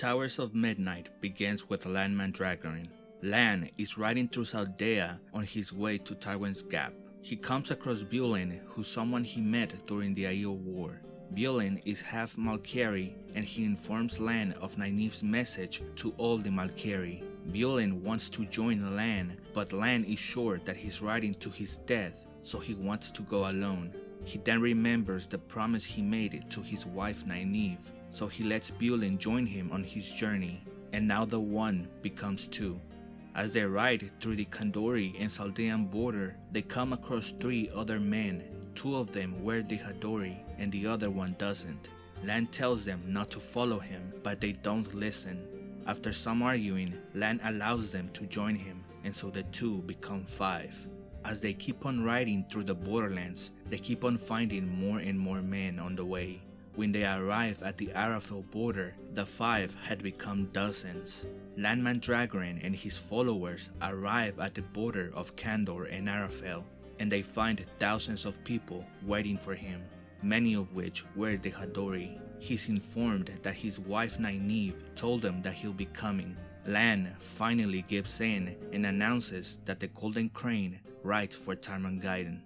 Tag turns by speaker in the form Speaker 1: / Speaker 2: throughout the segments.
Speaker 1: Towers of Midnight begins with Lan Mandragoran. Lan is riding through Saldaea on his way to Tarwin's Gap. He comes across Bulen, who's someone he met during the Aiel War. Bulen is half Malkieri and he informs Lan of Nynaeve's message to all the Malkieri. Bulen wants to join Lan, but Lan is sure that he's riding to his death, so he wants to go alone. He then remembers the promise he made it to his wife Nynaeve, so he lets Bulen join him on his journey, and now the one becomes two. As they ride through the Kandori and Saldean border, they come across three other men. Two of them wear the Hadori and the other one doesn't. Lan tells them not to follow him, but they don't listen. After some arguing, Lan allows them to join him, and so the two become five. As they keep on riding through the borderlands, they keep on finding more and more men on the way. When they arrive at the Arafel border, the five had become dozens. Lan Mandragoran and his followers arrive at the border of Kandor and Arafel, and they find thousands of people waiting for him, many of which were the Hadori. He's informed that his wife Nynaeve told him that he'll be coming. Lan finally gives in and announces that the Golden Crane rides for Tarmon Gai'don.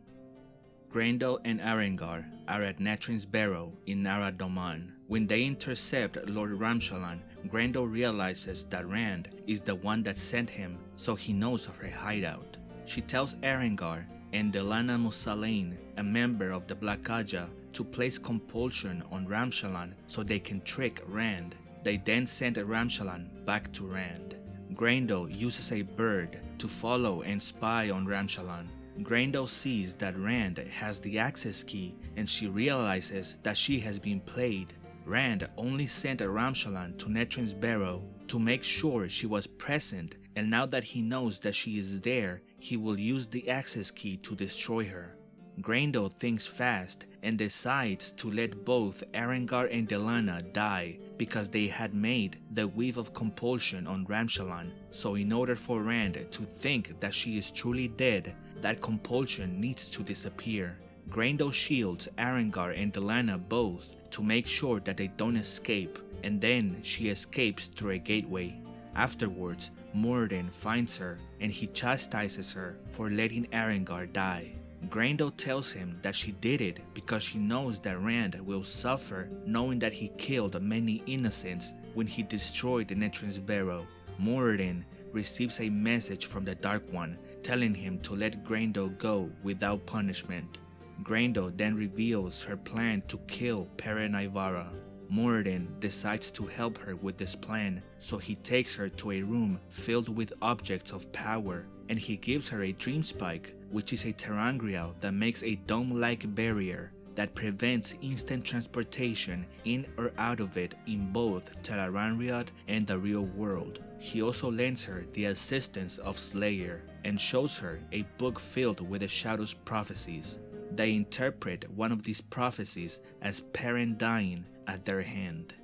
Speaker 1: Graendal and Aran'gar are at Natrin's Barrow in Arad Doman. When they intercept Lord Ramshalan, Graendal realizes that Rand is the one that sent him, so he knows of her hideout. She tells Aran'gar and Delana Mosalaine, a member of the Black Ajah, to place compulsion on Ramshalan so they can trick Rand. They then send Ramshalan back to Rand. Graendal uses a bird to follow and spy on Ramshalan. Graendal sees that Rand has the access key and she realizes that she has been played. Rand only sent Ramshalan to Natrin's Barrow to make sure she was present and now that he knows that she is there, he will use the access key to destroy her. Graendal thinks fast and decides to let both Aran'gar and Delana die because they had made the weave of compulsion on Ramshalan, so in order for Rand to think that she is truly dead, that compulsion needs to disappear. Graendal shields Aran'gar and Delana both to make sure that they don't escape, and then she escapes through a gateway. Afterwards, Moridin finds her and he chastises her for letting Aran'gar die. Graendal tells him that she did it because she knows that Rand will suffer knowing that he killed many innocents when he destroyed the Natrin's Barrow. Moridin receives a message from the Dark One telling him to let Graendal go without punishment. Graendal then reveals her plan to kill Perrin Aybara. Moridin decides to help her with this plan, so he takes her to a room filled with objects of power and he gives her a dream spike, which is a ter'angreal that makes a dome-like barrier that prevents instant transportation in or out of it in both Tel'aran'rhiod and the real world. He also lends her the assistance of Slayer and shows her a book filled with the Shadow's prophecies. They interpret one of these prophecies as Perrin dying at their hand.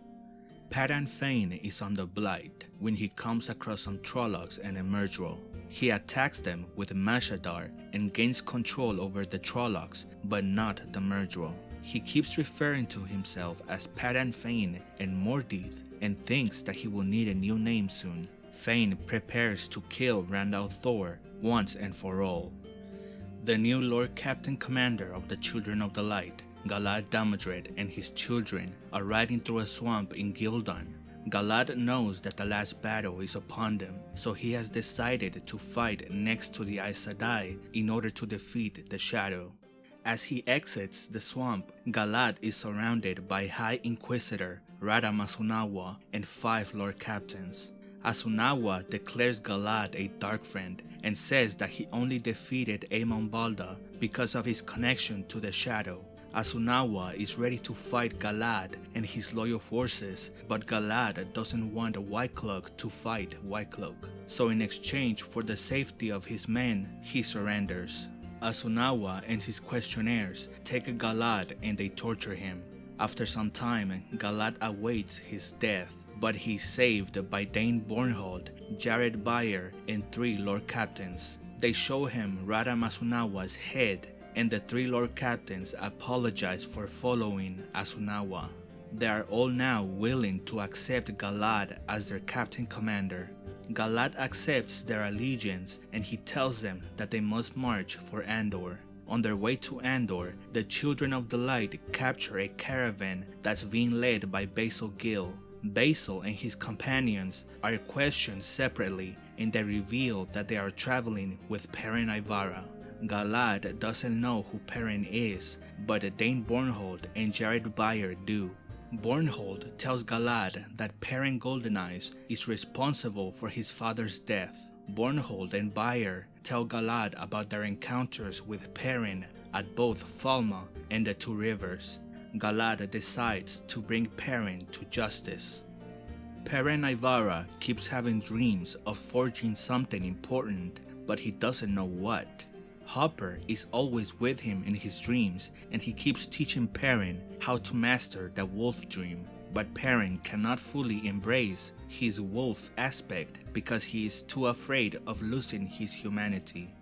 Speaker 1: Padan Fain is on the Blight when he comes across some Trollocs and a Myrddraal. He attacks them with Mashadar and gains control over the Trollocs, but not the Myrddraal. He keeps referring to himself as Padan Fain and Mordeith and thinks that he will need a new name soon. Fain prepares to kill Rand al'Thor once and for all. The new Lord Captain Commander of the Children of the Light Galad Damodred and his children are riding through a swamp in Ghealdan. Galad knows that the last battle is upon them, so he has decided to fight next to the Aes Sedai in order to defeat the Shadow. As he exits the swamp, Galad is surrounded by High Inquisitor Radam Asunawa and five Lord Captains. Asunawa declares Galad a Dark Friend and says that he only defeated Eamon Valda because of his connection to the Shadow. Asunawa is ready to fight Galad and his loyal forces, but Galad doesn't want White Cloak to fight White Cloak. So in exchange for the safety of his men, he surrenders. Asunawa and his questioners take Galad and they torture him. After some time, Galad awaits his death, but he's saved by Dain Bornhold, Jaret Byar, and three Lord Captains. They show him Radam Asunawa's head and the three Lord Captains apologize for following Asunawa. They are all now willing to accept Galad as their captain commander. Galad accepts their allegiance and he tells them that they must march for Andor. On their way to Andor, the Children of the Light capture a caravan that's being led by Basel Gill. Basel and his companions are questioned separately and they reveal that they are traveling with Perrin Aybara. Galad doesn't know who Perrin is, but Dain Bornhold and Jaret Byar do. Bornhold tells Galad that Perrin Goldeneyes is responsible for his father's death. Bornhold and Byar tell Galad about their encounters with Perrin at both Falme and the Two Rivers. Galad decides to bring Perrin to justice. Perrin Aybara keeps having dreams of forging something important, but he doesn't know what. Hopper is always with him in his dreams and he keeps teaching Perrin how to master the wolf dream. But Perrin cannot fully embrace his wolf aspect because he is too afraid of losing his humanity.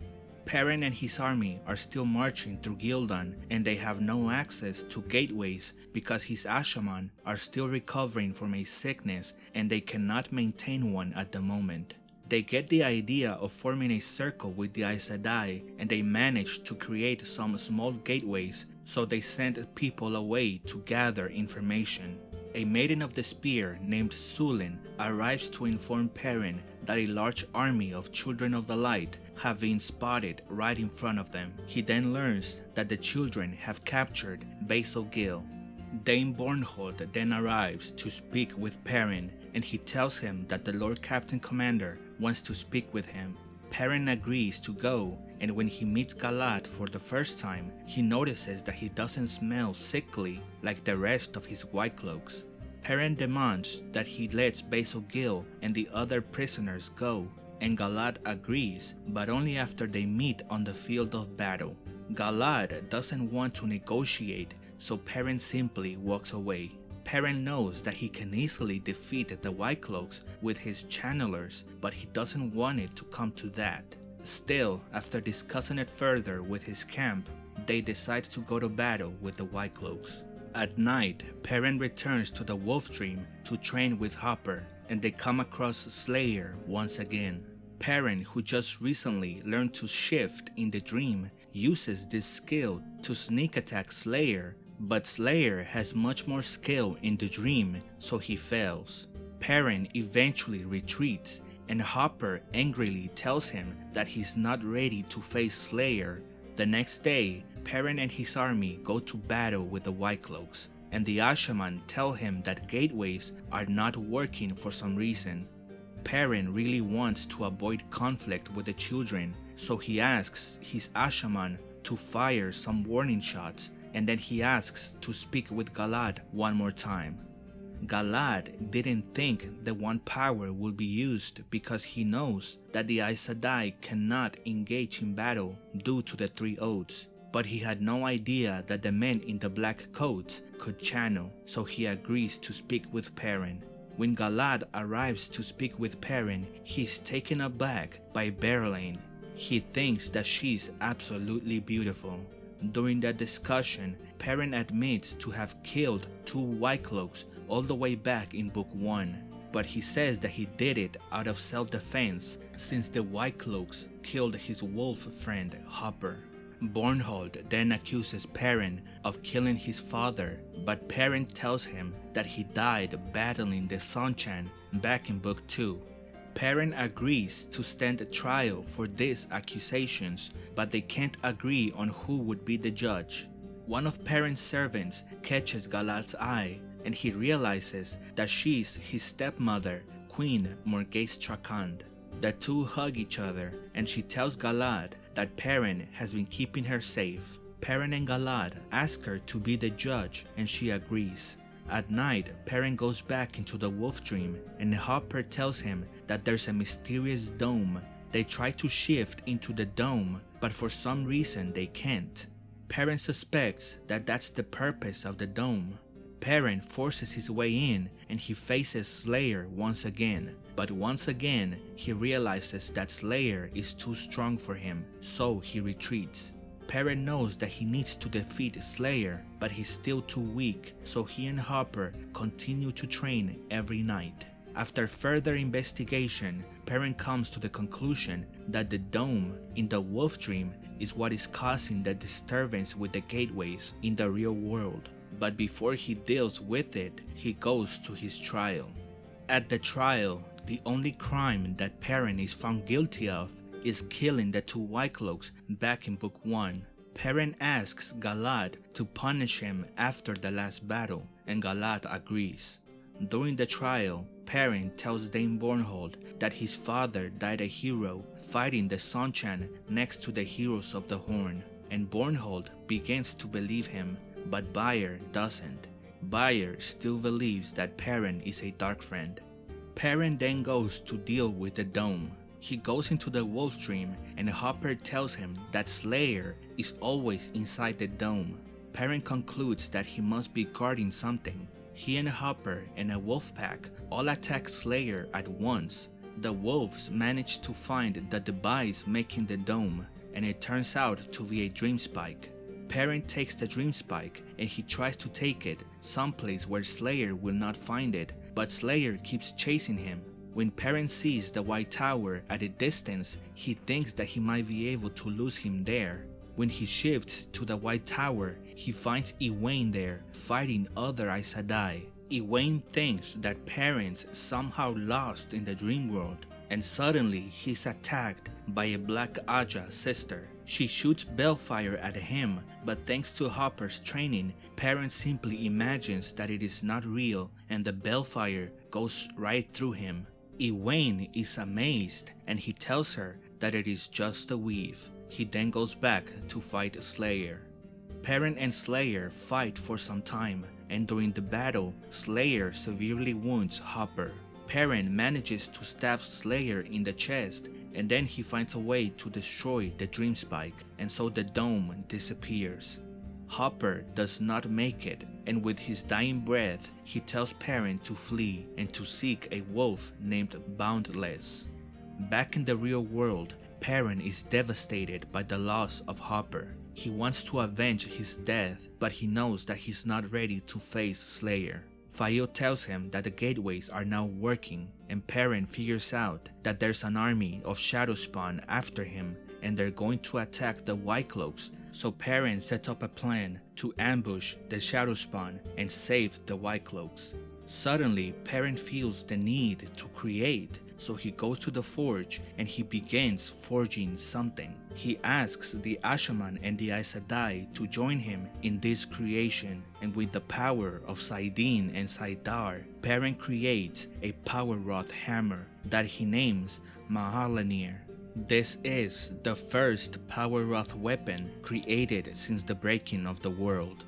Speaker 1: Perrin and his army are still marching through Ghealdan and they have no access to gateways because his Asha'man are still recovering from a sickness and they cannot maintain one at the moment. They get the idea of forming a circle with the Aes Sedai and they manage to create some small gateways so they send people away to gather information. A maiden of the spear named Sulin arrives to inform Perrin that a large army of Children of the Light have been spotted right in front of them. He then learns that the children have captured Basel Gill. Dain Bornhold then arrives to speak with Perrin and he tells him that the Lord Captain Commander wants to speak with him. Perrin agrees to go and when he meets Galad for the first time, he notices that he doesn't smell sickly like the rest of his white cloaks. Perrin demands that he lets Basel Gill and the other prisoners go and Galad agrees but only after they meet on the field of battle. Galad doesn't want to negotiate so Perrin simply walks away. Perrin knows that he can easily defeat the White Cloaks with his channelers, but he doesn't want it to come to that. Still, after discussing it further with his camp, they decide to go to battle with the White Cloaks. At night, Perrin returns to the Wolf Dream to train with Hopper, and they come across Slayer once again. Perrin, who just recently learned to shift in the dream, uses this skill to sneak attack Slayer but Slayer has much more skill in the dream, so he fails. Perrin eventually retreats, and Hopper angrily tells him that he's not ready to face Slayer. The next day, Perrin and his army go to battle with the White Cloaks, and the Asha'man tell him that gateways are not working for some reason. Perrin really wants to avoid conflict with the children, so he asks his Asha'man to fire some warning shots and then he asks to speak with Galad one more time. Galad didn't think the One Power would be used because he knows that the Aes Sedai cannot engage in battle due to the Three Oaths, but he had no idea that the men in the black coats could channel, so he agrees to speak with Perrin. When Galad arrives to speak with Perrin, he's taken aback by Berelain. He thinks that she's absolutely beautiful. During that discussion, Perrin admits to have killed two White Cloaks all the way back in Book 1, but he says that he did it out of self-defense since the White Cloaks killed his wolf friend Hopper. Bornhold then accuses Perrin of killing his father, but Perrin tells him that he died battling the Seanchan back in Book 2 Perrin agrees to stand trial for these accusations, but they can't agree on who would be the judge. One of Perrin's servants catches Galad's eye, and he realizes that she's his stepmother, Queen Morgase Trakand. The two hug each other, and she tells Galad that Perrin has been keeping her safe. Perrin and Galad ask her to be the judge, and she agrees. At night, Perrin goes back into the wolf dream and Hopper tells him that there's a mysterious dome. They try to shift into the dome, but for some reason they can't. Perrin suspects that that's the purpose of the dome. Perrin forces his way in and he faces Slayer once again, but once again he realizes that Slayer is too strong for him, so he retreats. Perrin knows that he needs to defeat Slayer, but he's still too weak, so he and Hopper continue to train every night. After further investigation, Perrin comes to the conclusion that the dome in the wolf dream is what is causing the disturbance with the gateways in the real world. But before he deals with it, he goes to his trial. At the trial, the only crime that Perrin is found guilty of is killing the two White Cloaks back in book 1. Perrin asks Galad to punish him after the last battle, and Galad agrees. During the trial, Perrin tells Dain Bornhold that his father died a hero fighting the Seanchan next to the heroes of the Horn, and Bornhold begins to believe him, but Byar doesn't. Byar still believes that Perrin is a dark friend. Perrin then goes to deal with the dome. He goes into the wolf dream and Hopper tells him that Slayer is always inside the dome. Perrin concludes that he must be guarding something he and Hopper and a wolf pack all attack Slayer at once. The wolves manage to find the device making the dome, and it turns out to be a dream spike. Perrin takes the dream spike and he tries to take it someplace where Slayer will not find it, but Slayer keeps chasing him. When Perrin sees the White Tower at a distance, he thinks that he might be able to lose him there. When he shifts to the White Tower, he finds Egwene there fighting other Aes Sedai. Egwene thinks that Perrin's somehow lost in the dream world, and suddenly he's attacked by a Black Ajah sister. She shoots balefire at him, but thanks to Hopper's training, Perrin simply imagines that it is not real and the balefire goes right through him. Egwene is amazed and he tells her that it is just a weave. He then goes back to fight Slayer. Perrin and Slayer fight for some time, and during the battle, Slayer severely wounds Hopper. Perrin manages to stab Slayer in the chest, and then he finds a way to destroy the Dream Spike, and so the dome disappears. Hopper does not make it, and with his dying breath, he tells Perrin to flee and to seek a wolf named Boundless. Back in the real world, Perrin is devastated by the loss of Hopper. He wants to avenge his death, but he knows that he's not ready to face Slayer. Faile tells him that the gateways are now working, and Perrin figures out that there's an army of Shadowspawn after him and they're going to attack the White Cloaks, so Perrin sets up a plan to ambush the Shadowspawn and save the White Cloaks. Suddenly, Perrin feels the need to create so he goes to the forge and he begins forging something. He asks the Asha'man and the Aes Sedai to join him in this creation and with the power of saidin and saidar, Perrin creates a power wrought hammer that he names Mah'alleinir. This is the first power wrought weapon created since the breaking of the world.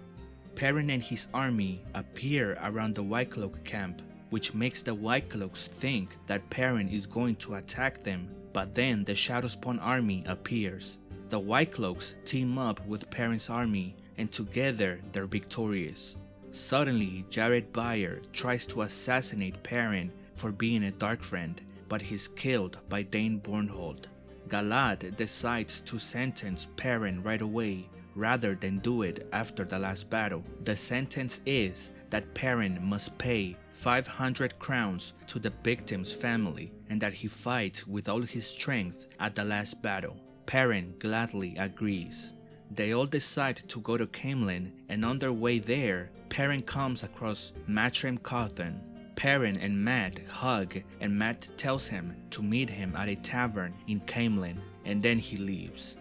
Speaker 1: Perrin and his army appear around the White Cloak camp which makes the White Cloaks think that Perrin is going to attack them, but then the Shadowspawn army appears. The White Cloaks team up with Perrin's army and together they're victorious. Suddenly, Jaret Byar tries to assassinate Perrin for being a Dark Friend, but he's killed by Dain Bornhold. Galad decides to sentence Perrin right away rather than do it after the last battle. The sentence is that Perrin must pay 500 crowns to the victim's family and that he fights with all his strength at the last battle. Perrin gladly agrees. They all decide to go to Caemlyn and on their way there, Perrin comes across Matrim Cauthon. Perrin and Mat hug and Mat tells him to meet him at a tavern in Caemlyn and then he leaves.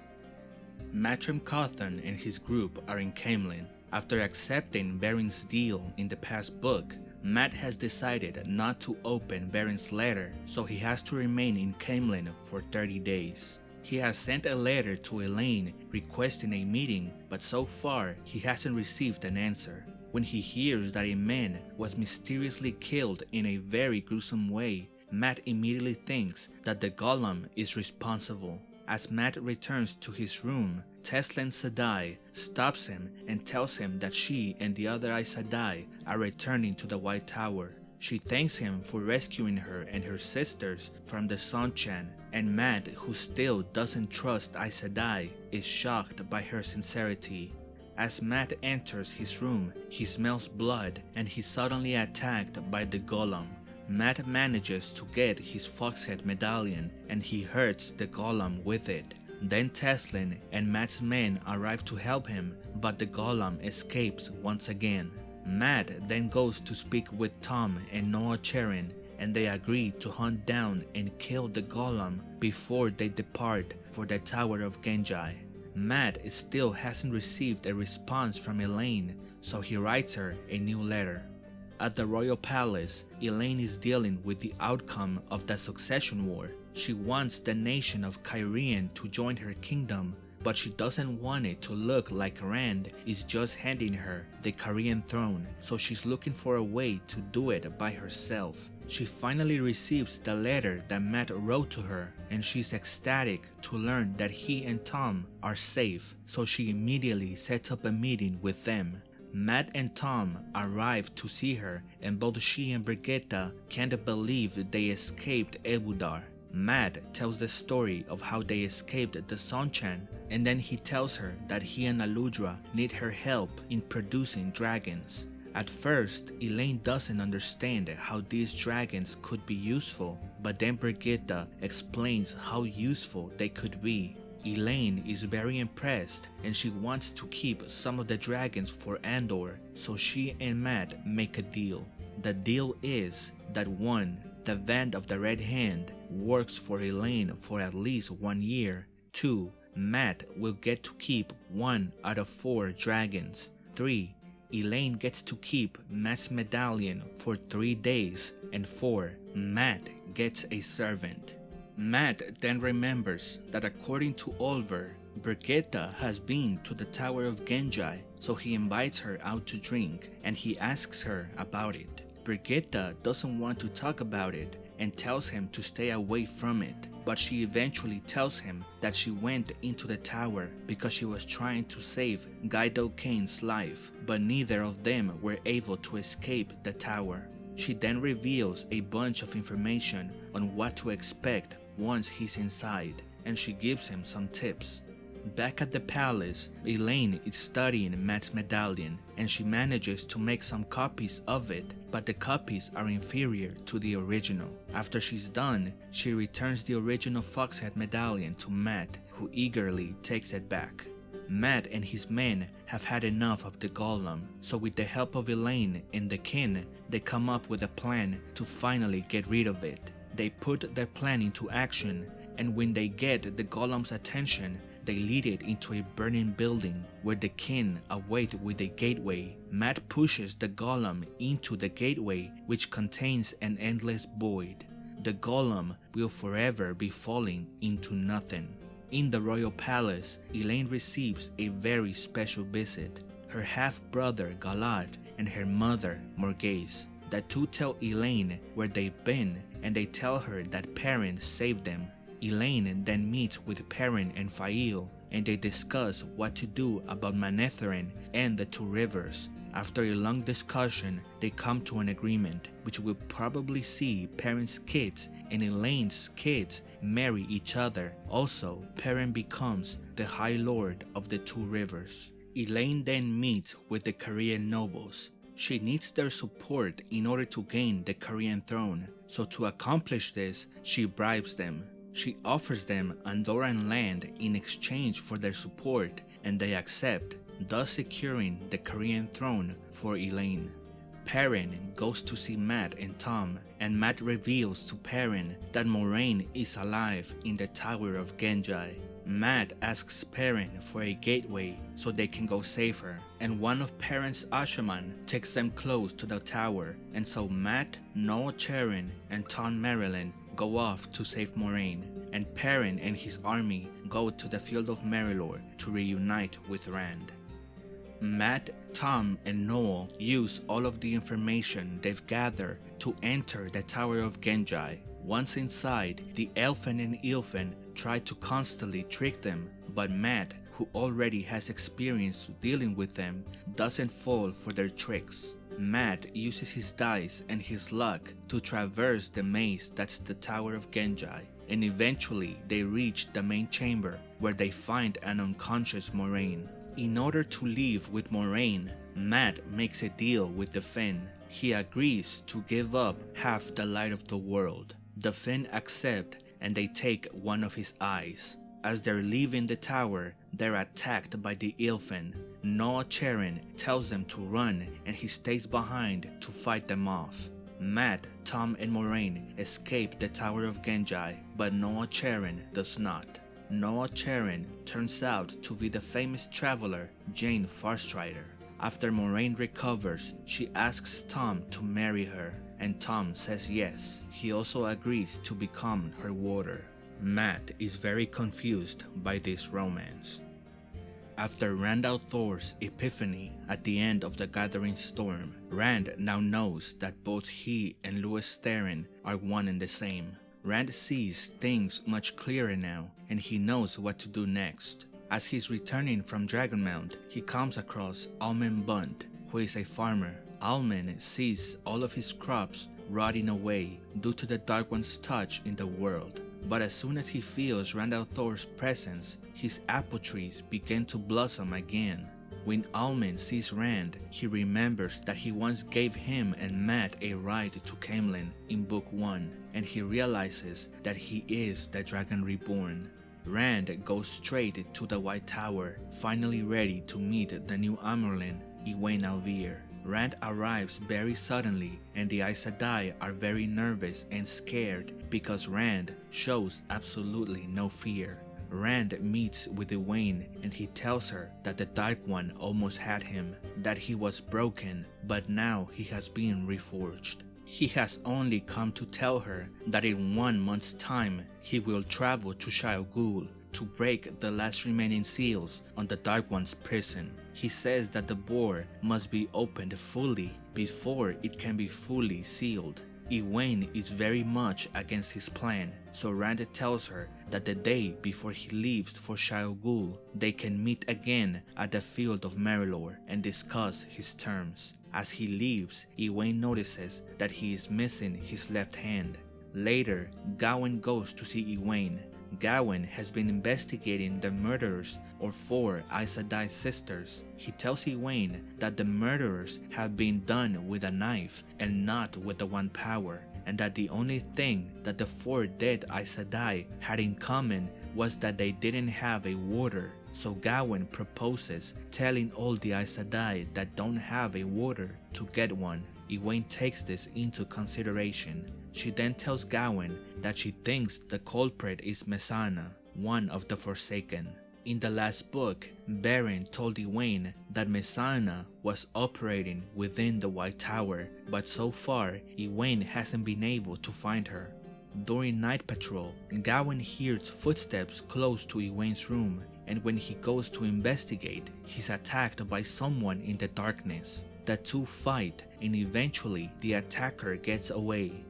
Speaker 1: Matrim Cauthon and his group are in Caemlyn. After accepting Verin's deal in the past book, Mat has decided not to open Verin's letter, so he has to remain in Caemlyn for 30 days. He has sent a letter to Elayne requesting a meeting, but so far he hasn't received an answer. When he hears that a man was mysteriously killed in a very gruesome way, Mat immediately thinks that the Golem is responsible. As Mat returns to his room, Teslyn Sedai stops him and tells him that she and the other Aes Sedai are returning to the White Tower. She thanks him for rescuing her and her sisters from the Seanchan, and Mat, who still doesn't trust Aes Sedai, is shocked by her sincerity. As Mat enters his room, he smells blood and he's suddenly attacked by the golem. Mat manages to get his Foxhead medallion and he hurts the golem with it. Then Teslyn and Mat's men arrive to help him, but the golem escapes once again. Mat then goes to speak with Tom and Noal Charin and they agree to hunt down and kill the golem before they depart for the Tower of Ghenjei. Mat still hasn't received a response from Elayne, so he writes her a new letter. At the royal palace, Elayne is dealing with the outcome of the succession war. She wants the nation of Cairhien to join her kingdom, but she doesn't want it to look like Rand is just handing her the Cairhien throne, so she's looking for a way to do it by herself. She finally receives the letter that Mat wrote to her and she's ecstatic to learn that he and Tom are safe, so she immediately sets up a meeting with them. Mat and Tom arrive to see her and both she and Birgitte can't believe they escaped Ebudar. Mat tells the story of how they escaped the Seanchan and then he tells her that he and Aludra need her help in producing dragons. At first, Elayne doesn't understand how these dragons could be useful, but then Birgitte explains how useful they could be. Elayne is very impressed and she wants to keep some of the dragons for Andor, so she and Mat make a deal. The deal is that one, the Band of the Red Hand works for Elayne for at least one year. 2. Mat will get to keep one out of four dragons. 3. Elayne gets to keep Mat's medallion for 3 days. And 4. Mat gets a servant. Mat then remembers that according to Olver, Birgitte has been to the Tower of Ghenjei, so he invites her out to drink and he asks her about it. Birgitte doesn't want to talk about it and tells him to stay away from it, but she eventually tells him that she went into the tower because she was trying to save Gaidal Cain's life, but neither of them were able to escape the tower. She then reveals a bunch of information on what to expect once he's inside, and she gives him some tips. Back at the palace, Elayne is studying Mat's medallion and she manages to make some copies of it, but the copies are inferior to the original. After she's done, she returns the original Foxhead medallion to Mat, who eagerly takes it back. Mat and his men have had enough of the golem, so with the help of Elayne and the kin, they come up with a plan to finally get rid of it. They put their plan into action, and when they get the golem's attention, they lead it into a burning building where the kin await with a gateway. Mat pushes the golem into the gateway which contains an endless void. The golem will forever be falling into nothing. In the royal palace, Elayne receives a very special visit. Her half-brother Galad and her mother Morgase. The two tell Elayne where they've been and they tell her that Perrin saved them Elayne then meets with Perrin and Faile and they discuss what to do about Manetheren and the two rivers. After a long discussion, they come to an agreement which will probably see Perrin's kids and Elayne's kids marry each other. Also, Perrin becomes the High Lord of the two rivers. Elayne then meets with the Cairhien nobles. She needs their support in order to gain the Cairhien throne, so to accomplish this, she bribes them. She offers them Andoran land in exchange for their support and they accept, thus securing the Cairhien throne for Elayne. Perrin goes to see Mat and Tom and Mat reveals to Perrin that Moiraine is alive in the Tower of Ghenjei. Mat asks Perrin for a gateway so they can go safer, and one of Perrin's Asha'man takes them close to the tower, and so Mat, Noal Charin, and Tom Merrilin go off to save Moiraine, and Perrin and his army go to the field of Merrilor to reunite with Rand. Mat, Tom, and Noal use all of the information they've gathered to enter the Tower of Ghenjei. Once inside, the Aelfinn and Eelfinn try to constantly trick them, but Mat, who already has experience dealing with them, doesn't fall for their tricks. Mat uses his dice and his luck to traverse the maze that's the Tower of Ghenjei, and eventually they reach the main chamber where they find an unconscious Moiraine. In order to leave with Moiraine, Mat makes a deal with the Finn. He agrees to give up half the light of the world. The Finn accept and they take one of his eyes. As they're leaving the tower, they're attacked by the Eelfinn. Noal Charin tells them to run and he stays behind to fight them off. Mat, Tom, and Moiraine escape the Tower of Ghenjei, but Noal Charin does not. Noal Charin turns out to be the famous traveler Jain Farstrider. After Moiraine recovers, she asks Tom to marry her, and Tom says yes. He also agrees to become her warder. Mat is very confused by this romance. After Rand al'Thor's epiphany at the end of the Gathering Storm, Rand now knows that both he and Lews Therin are one and the same. Rand sees things much clearer now and he knows what to do next. As he's returning from Dragonmount, he comes across Almen Bunt, who is a farmer. Almen sees all of his crops rotting away due to the Dark One's touch in the world. But as soon as he feels Rand al'Thor's presence, his apple trees begin to blossom again. When Almen sees Rand, he remembers that he once gave him and Mat a ride to Caemlyn in Book 1, and he realizes that he is the Dragon Reborn. Rand goes straight to the White Tower, finally ready to meet the new Amyrlin, Egwene al'Vere. Rand arrives very suddenly and the Aes Sedai are very nervous and scared because Rand shows absolutely no fear. Rand meets with Egwene and he tells her that the Dark One almost had him, that he was broken, but now he has been reforged. He has only come to tell her that in one month's time he will travel to Ghul to break the last remaining seals on the Dark One's prison. He says that the bore must be opened fully before it can be fully sealed. Egwene is very much against his plan, so Rand tells her that the day before he leaves for Shayol Ghul, they can meet again at the field of Merrilor and discuss his terms. As he leaves, Egwene notices that he is missing his left hand. Later, Gawyn goes to see Egwene. Gawyn has been investigating the murderers of four Aes Sedai sisters. He tells Egwene that the murderers have been done with a knife and not with the One Power, and that the only thing that the four dead Aes Sedai had in common was that they didn't have a Warder. So Gawyn proposes telling all the Aes Sedai that don't have a Warder to get one. Egwene takes this into consideration. She then tells Gawyn that she thinks the culprit is Mesaana, one of the Forsaken. In the last book, Verin told Egwene that Mesaana was operating within the White Tower, but so far, Egwene hasn't been able to find her. During night patrol, Gawyn hears footsteps close to Egwene's room, and when he goes to investigate, he's attacked by someone in the darkness. The two fight, and eventually the attacker gets away.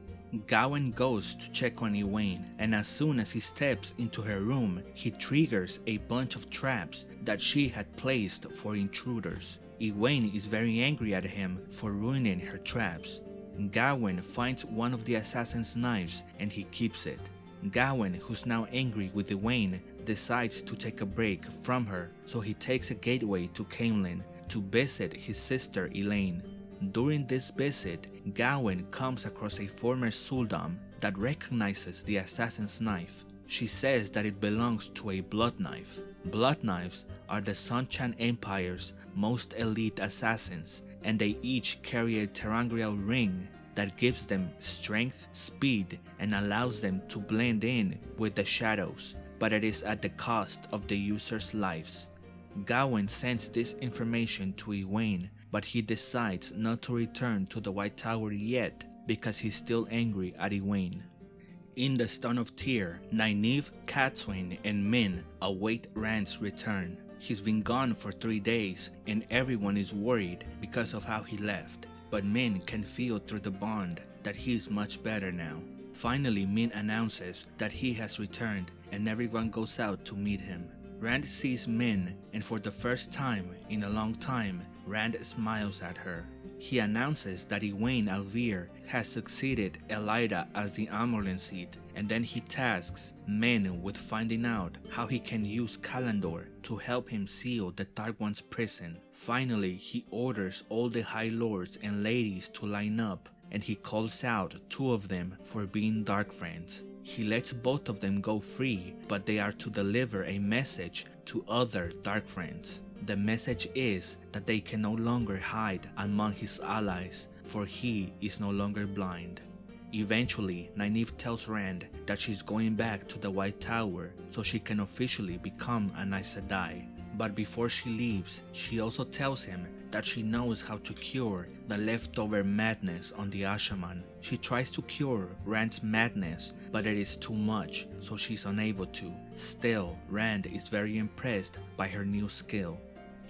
Speaker 1: Gawyn goes to check on Egwene, and as soon as he steps into her room, he triggers a bunch of traps that she had placed for intruders. Egwene is very angry at him for ruining her traps. Gawyn finds one of the assassin's knives and he keeps it. Gawyn, who's now angry with Egwene, decides to take a break from her, so he takes a gateway to Caemlyn to visit his sister Elayne. During this visit, Gawyn comes across a former Sul'dam that recognizes the assassin's knife. She says that it belongs to a blood knife. Blood knives are the Seanchan Empire's most elite assassins, and they each carry a ter'angreal ring that gives them strength, speed, and allows them to blend in with the shadows, but it is at the cost of the user's lives. Gawyn sends this information to Egwene but he decides not to return to the White Tower yet because he's still angry at Egwene. In the Stone of Tear, Nynaeve, Cadsuane, and Min await Rand's return. He's been gone for three days and everyone is worried because of how he left, but Min can feel through the bond that he's much better now. Finally, Min announces that he has returned and everyone goes out to meet him. Rand sees Min and for the first time in a long time, Rand smiles at her. he announces that Egwene al'Vere has succeeded Elaida as the Amyrlin seat, and then he tasks Min with finding out how he can use Callandor to help him seal the Dark One's prison. Finally, he orders all the High Lords and ladies to line up, and he calls out two of them for being Dark Friends. He lets both of them go free, but they are to deliver a message to other Dark Friends. The message is that they can no longer hide among his allies, for he is no longer blind. Eventually, Nynaeve tells Rand that she's going back to the White Tower so she can officially become an Aes Sedai. But before she leaves, she also tells him that she knows how to cure the leftover madness on the Asha'man. She tries to cure Rand's madness, but it is too much, so she's unable to. Still, Rand is very impressed by her new skill.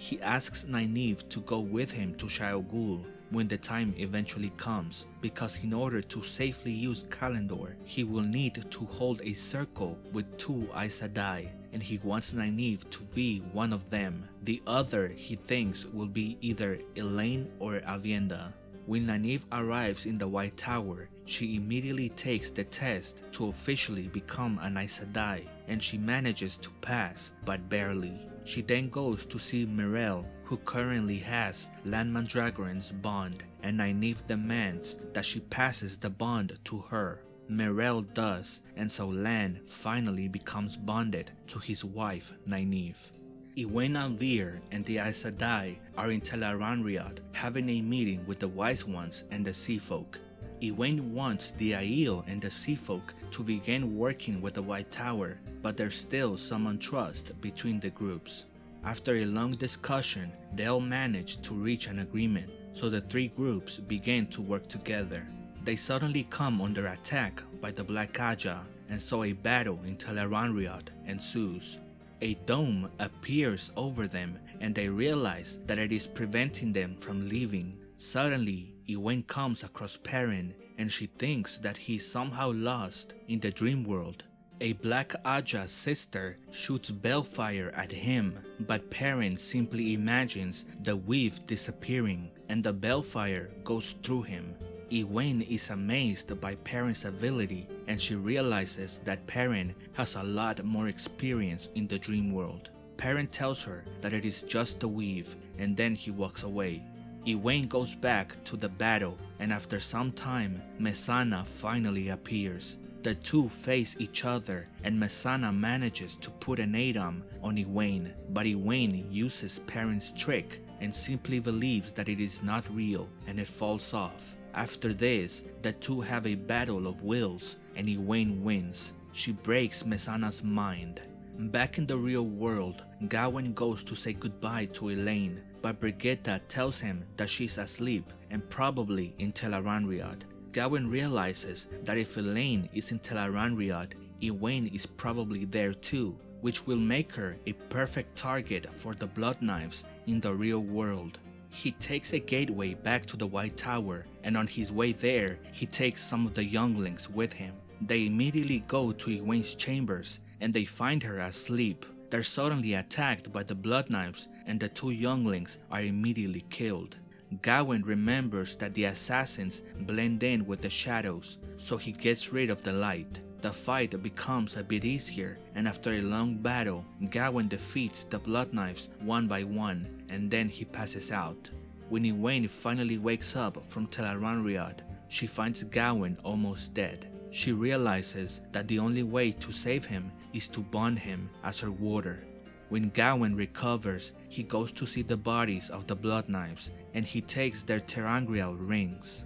Speaker 1: He asks Nynaeve to go with him to Shayol Ghul when the time eventually comes, because in order to safely use Callandor, he will need to hold a circle with two Aes Sedai, and he wants Nynaeve to be one of them. The other he thinks will be either Elayne or Aviendha. When Nynaeve arrives in the White Tower, she immediately takes the test to officially become an Aes Sedai, and she manages to pass, but barely. She then goes to see Myrelle, who currently has Lan Mandragoran's bond, and Nynaeve demands that she passes the bond to her. Myrelle does, and so Lan finally becomes bonded to his wife Nynaeve. Egwene al'Vere and the Aes Sedai are in Tel'aran'rhiod having a meeting with the Wise Ones and the Sea Folk. Egwene wants the Aiel and the Sea Folk to begin working with the White Tower, but there's still some untrust between the groups. After a long discussion, they all manage to reach an agreement, so the three groups begin to work together. They suddenly come under attack by the Black Ajah, and so a battle in Tel'aran'rhiod ensues. A dome appears over them and they realize that it is preventing them from leaving. Suddenly, Egwene comes across Perrin and she thinks that he is somehow lost in the dream world. A Black Ajah sister shoots balefire at him, but Perrin simply imagines the weave disappearing and the balefire goes through him. Egwene is amazed by Perrin's ability and she realizes that Perrin has a lot more experience in the dream world. Perrin tells her that it is just a weave and then he walks away. Egwene goes back to the battle and after some time, Mesaana finally appears. The two face each other and Mesaana manages to put an a'dam on Egwene, but Egwene uses Perrin's trick and simply believes that it is not real and it falls off. After this, the two have a battle of wills and Egwene wins. She breaks Mesaana's mind. Back in the real world, Gawyn goes to say goodbye to Elayne but Birgitte tells him that she's asleep and probably in Tel'aran'rhiod. Gawyn realizes that if Elayne is in Tel'aran'rhiod, Egwene is probably there too, which will make her a perfect target for the Blood Knives in the real world. He takes a gateway back to the White Tower and on his way there, he takes some of the younglings with him. They immediately go to Egwene's chambers and they find her asleep. They're suddenly attacked by the Blood Knives and the two younglings are immediately killed. Gawyn remembers that the assassins blend in with the shadows, so he gets rid of the light. The fight becomes a bit easier, and after a long battle, Gawyn defeats the Blood Knives one by one, and then he passes out. When Egwene finally wakes up from Tel'aran'rhiod, she finds Gawyn almost dead. She realizes that the only way to save him is to bond him as her warder. When Gawyn recovers, he goes to see the bodies of the Blood Knives and he takes their ter'angreal rings.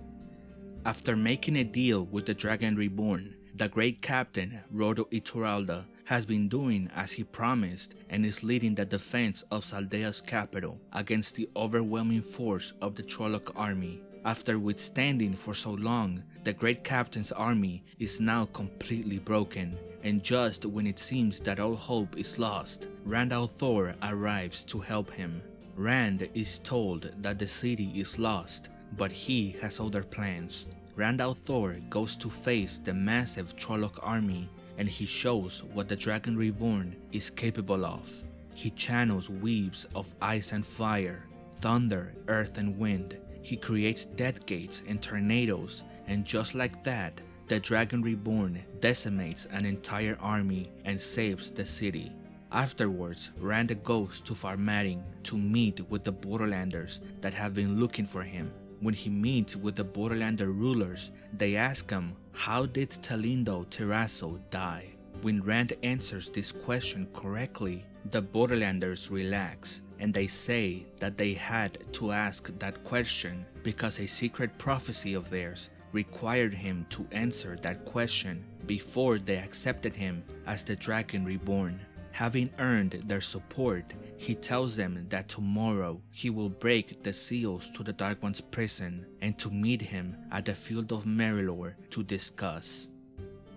Speaker 1: After making a deal with the Dragon Reborn, the great captain Rodel Ituralde has been doing as he promised and is leading the defense of Saldaea's capital against the overwhelming force of the Trolloc army. After withstanding for so long, the great captain's army is now completely broken and just when it seems that all hope is lost, Rand Thor arrives to help him. Rand is told that the city is lost, but he has other plans. Rand Thor goes to face the massive Trolloc army and he shows what the Dragon Reborn is capable of. He channels weaves of ice and fire, thunder, earth and wind. he creates death gates and tornadoes, and just like that, the Dragon Reborn decimates an entire army and saves the city. Afterwards, Rand goes to Far Madding to meet with the Borderlanders that have been looking for him. When he meets with the Borderlander rulers, they ask him, how did Tellindal Tirraso die? When Rand answers this question correctly, the Borderlanders relax and they say that they had to ask that question because a secret prophecy of theirs required him to answer that question before they accepted him as the Dragon Reborn. Having earned their support, he tells them that tomorrow he will break the seals to the Dark One's prison and to meet him at the field of Merrilor to discuss.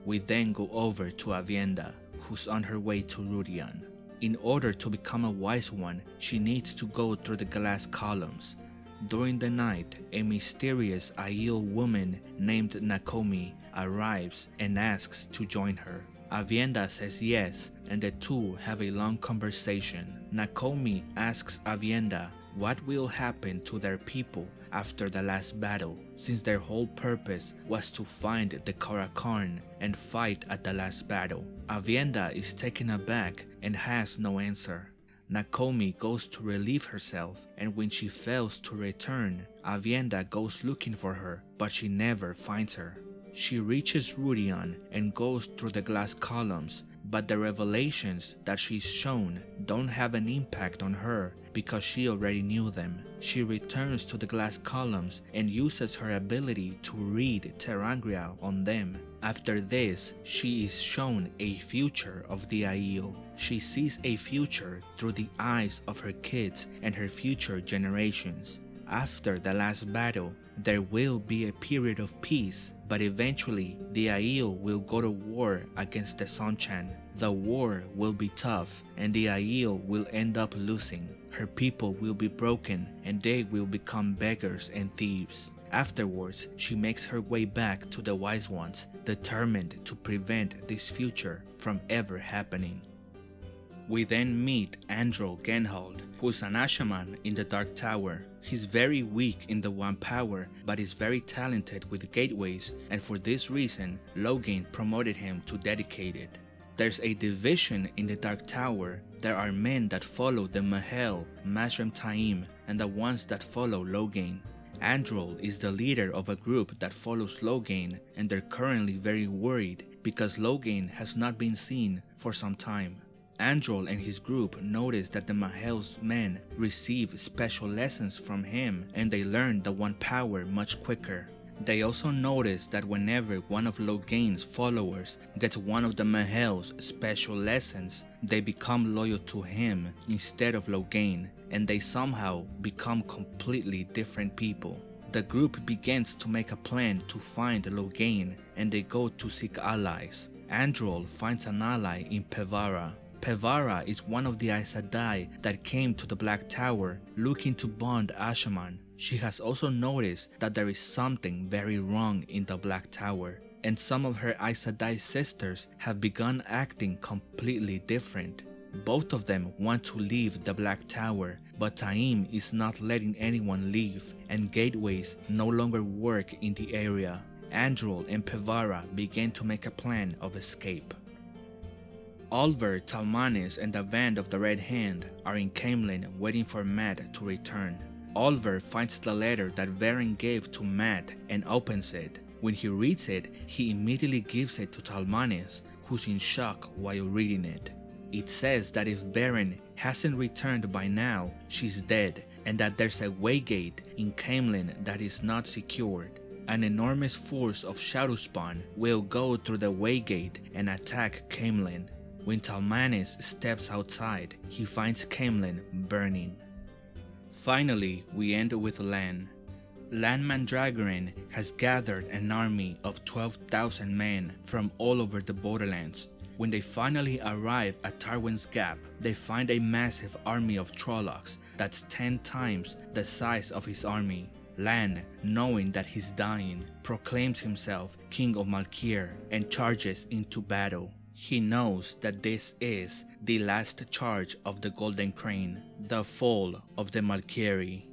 Speaker 1: We then go over to Aviendha, who's on her way to Rhuidean. In order to become a wise one, she needs to go through the glass columns. During the night, a mysterious Aiel woman named Nakomi arrives and asks to join her. Aviendha says yes, and the two have a long conversation. Nakomi asks Aviendha what will happen to their people after the last battle, since their whole purpose was to find the Car'a'carn and fight at the last battle. Aviendha is taken aback and has no answer. Nakomi goes to relieve herself and when she fails to return, Aviendha goes looking for her but she never finds her. She reaches Rhuidean and goes through the glass columns, but the revelations that she's shown don't have an impact on her because she already knew them. She returns to the glass columns and uses her ability to read ter'angreal on them. After this, she is shown a future of the Aiel. She sees a future through the eyes of her kids and her future generations. After the last battle, there will be a period of peace, but eventually the Aiel will go to war against the Seanchan. The war will be tough and the Aiel will end up losing. Her people will be broken and they will become beggars and thieves. Afterwards, she makes her way back to the Wise Ones, determined to prevent this future from ever happening. We then meet Androl Genhald, who is an Asha'man in the Dark Tower. He's very weak in the One Power, but is very talented with gateways, and for this reason, Logain promoted him to Dedicated. There's a division in the Dark Tower. There are men that follow the M'Hael, Mazrim Taim, and the ones that follow Logain. Androl is the leader of a group that follows Logain, and they're currently very worried because Logain has not been seen for some time. Androl and his group notice that the M'Hael's men receive special lessons from him and they learn the One Power much quicker. They also notice that whenever one of Logain's followers gets one of the M'Hael's special lessons, they become loyal to him instead of Logain and they somehow become completely different people. The group begins to make a plan to find Logain and they go to seek allies. Androl finds an ally in Pevara Pevara is one of the Aes Sedai that came to the Black Tower looking to bond Asha'man. She has also noticed that there is something very wrong in the Black Tower, and some of her Aes Sedai sisters have begun acting completely different. Both of them want to leave the Black Tower, but Taim is not letting anyone leave, and gateways no longer work in the area. Androl and Pevara begin to make a plan of escape. Olver, Talmanes, and the band of the Red Hand are in Caemlyn waiting for Mat to return. Olver finds the letter that Verin gave to Mat and opens it. When he reads it, he immediately gives it to Talmanes, who's in shock while reading it. It says that if Verin hasn't returned by now, she's dead, and that there's a waygate in Caemlyn that is not secured. An enormous force of Shadowspawn will go through the waygate and attack Caemlyn. When Talmanes steps outside, he finds Caemlyn burning. Finally, we end with Lan. Lan Mandragoran has gathered an army of 12,000 men from all over the borderlands. When they finally arrive at Tarwin's Gap, they find a massive army of Trollocs that's 10 times the size of his army. Lan, knowing that he's dying, proclaims himself King of Malkier and charges into battle. He knows that this is the last charge of the Golden Crane, the fall of the Malkieri.